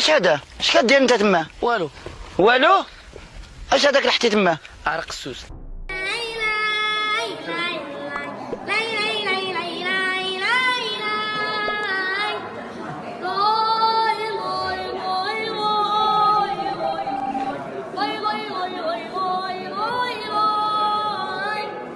اش هذا؟ اش كدير انت تما؟ والو. والو؟ اش هذاك اللي حطيت تما؟ عرق السوس.